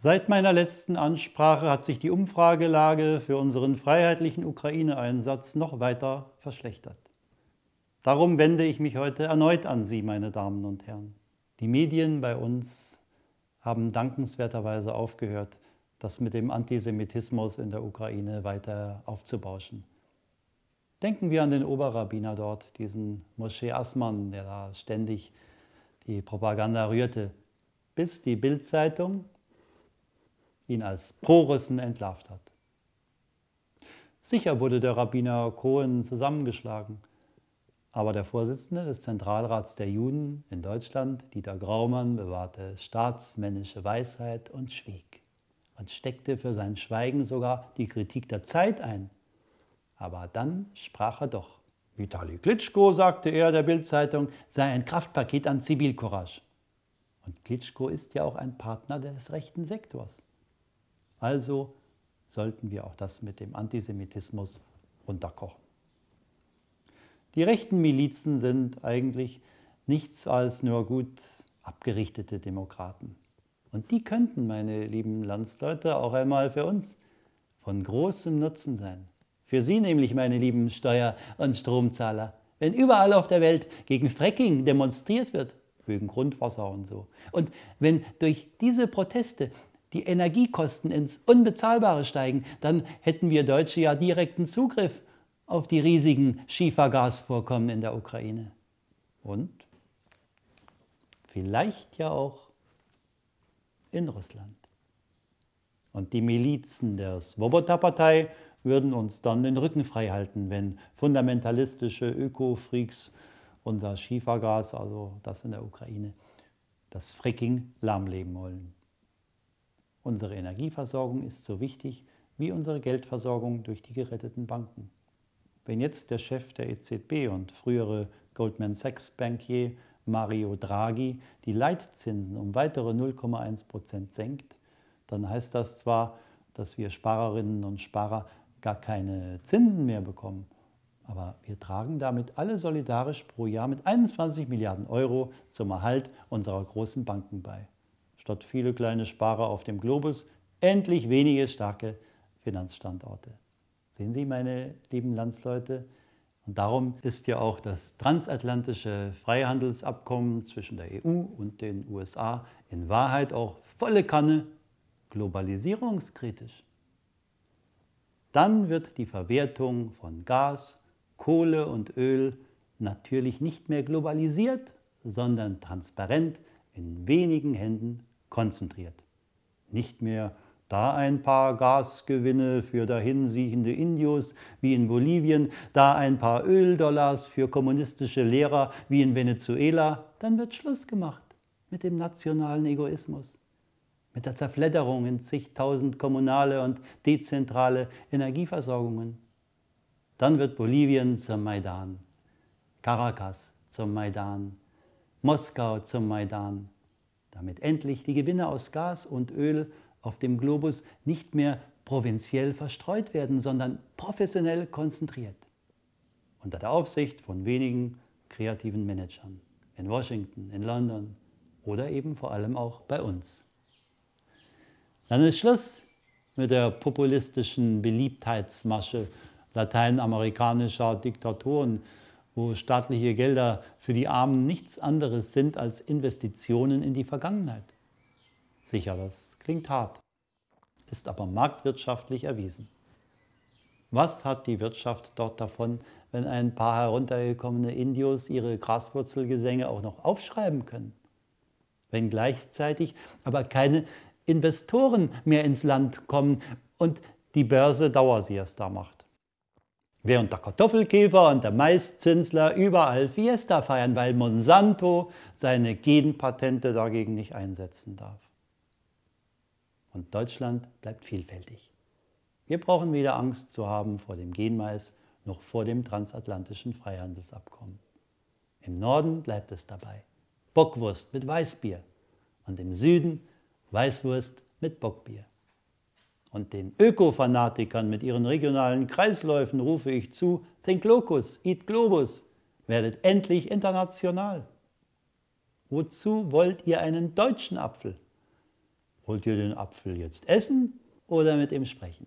Seit meiner letzten Ansprache hat sich die Umfragelage für unseren freiheitlichen Ukraine-Einsatz noch weiter verschlechtert. Darum wende ich mich heute erneut an Sie, meine Damen und Herren. Die Medien bei uns haben dankenswerterweise aufgehört, das mit dem Antisemitismus in der Ukraine weiter aufzubauschen. Denken wir an den Oberrabbiner dort, diesen Moshe Assmann, der da ständig die Propaganda rührte, bis die Bildzeitung ihn als Pro-Russen entlarvt hat. Sicher wurde der Rabbiner Cohen zusammengeschlagen, aber der Vorsitzende des Zentralrats der Juden in Deutschland, Dieter Graumann, bewahrte staatsmännische Weisheit und schwieg und steckte für sein Schweigen sogar die Kritik der Zeit ein. Aber dann sprach er doch. Vitali Klitschko, sagte er der Bildzeitung, sei ein Kraftpaket an Zivilcourage. Und Klitschko ist ja auch ein Partner des rechten Sektors. Also sollten wir auch das mit dem Antisemitismus runterkochen. Die rechten Milizen sind eigentlich nichts als nur gut abgerichtete Demokraten. Und die könnten, meine lieben Landsleute, auch einmal für uns von großem Nutzen sein. Für Sie nämlich, meine lieben Steuer- und Stromzahler. Wenn überall auf der Welt gegen Fracking demonstriert wird, wegen Grundwasser und so. Und wenn durch diese Proteste die Energiekosten ins Unbezahlbare steigen, dann hätten wir Deutsche ja direkten Zugriff auf die riesigen Schiefergasvorkommen in der Ukraine. Und vielleicht ja auch in Russland. Und die Milizen der Svoboda-Partei würden uns dann den Rücken frei halten, wenn fundamentalistische Öko-Freaks unser Schiefergas, also das in der Ukraine, das Fracking lahmlegen wollen. Unsere Energieversorgung ist so wichtig wie unsere Geldversorgung durch die geretteten Banken. Wenn jetzt der Chef der EZB und frühere Goldman Sachs Bankier Mario Draghi die Leitzinsen um weitere 0,1 Prozent senkt, dann heißt das zwar, dass wir Sparerinnen und Sparer gar keine Zinsen mehr bekommen, aber wir tragen damit alle solidarisch pro Jahr mit 21 Milliarden Euro zum Erhalt unserer großen Banken bei statt viele kleine Sparer auf dem Globus endlich wenige starke Finanzstandorte. Sehen Sie, meine lieben Landsleute? Und darum ist ja auch das transatlantische Freihandelsabkommen zwischen der EU und den USA in Wahrheit auch volle Kanne globalisierungskritisch. Dann wird die Verwertung von Gas, Kohle und Öl natürlich nicht mehr globalisiert, sondern transparent in wenigen Händen konzentriert. Nicht mehr da ein paar Gasgewinne für dahinsiechende Indios wie in Bolivien, da ein paar Öldollars für kommunistische Lehrer wie in Venezuela, dann wird Schluss gemacht mit dem nationalen Egoismus, mit der Zerfledderung in zigtausend kommunale und dezentrale Energieversorgungen. Dann wird Bolivien zum Maidan, Caracas zum Maidan, Moskau zum Maidan, damit endlich die Gewinne aus Gas und Öl auf dem Globus nicht mehr provinziell verstreut werden, sondern professionell konzentriert. Unter der Aufsicht von wenigen kreativen Managern in Washington, in London oder eben vor allem auch bei uns. Dann ist Schluss mit der populistischen Beliebtheitsmasche lateinamerikanischer Diktatoren, wo staatliche Gelder für die Armen nichts anderes sind als Investitionen in die Vergangenheit. Sicher, das klingt hart, ist aber marktwirtschaftlich erwiesen. Was hat die Wirtschaft dort davon, wenn ein paar heruntergekommene Indios ihre Graswurzelgesänge auch noch aufschreiben können? Wenn gleichzeitig aber keine Investoren mehr ins Land kommen und die Börse Dauersiesta macht. Während der Kartoffelkäfer und der Maiszinsler überall Fiesta feiern, weil Monsanto seine Genpatente dagegen nicht einsetzen darf. Und Deutschland bleibt vielfältig. Wir brauchen weder Angst zu haben vor dem Genmais noch vor dem transatlantischen Freihandelsabkommen. Im Norden bleibt es dabei. Bockwurst mit Weißbier und im Süden Weißwurst mit Bockbier. Und den Öko-Fanatikern mit ihren regionalen Kreisläufen rufe ich zu, think locus, eat globus, werdet endlich international. Wozu wollt ihr einen deutschen Apfel? Wollt ihr den Apfel jetzt essen oder mit ihm sprechen?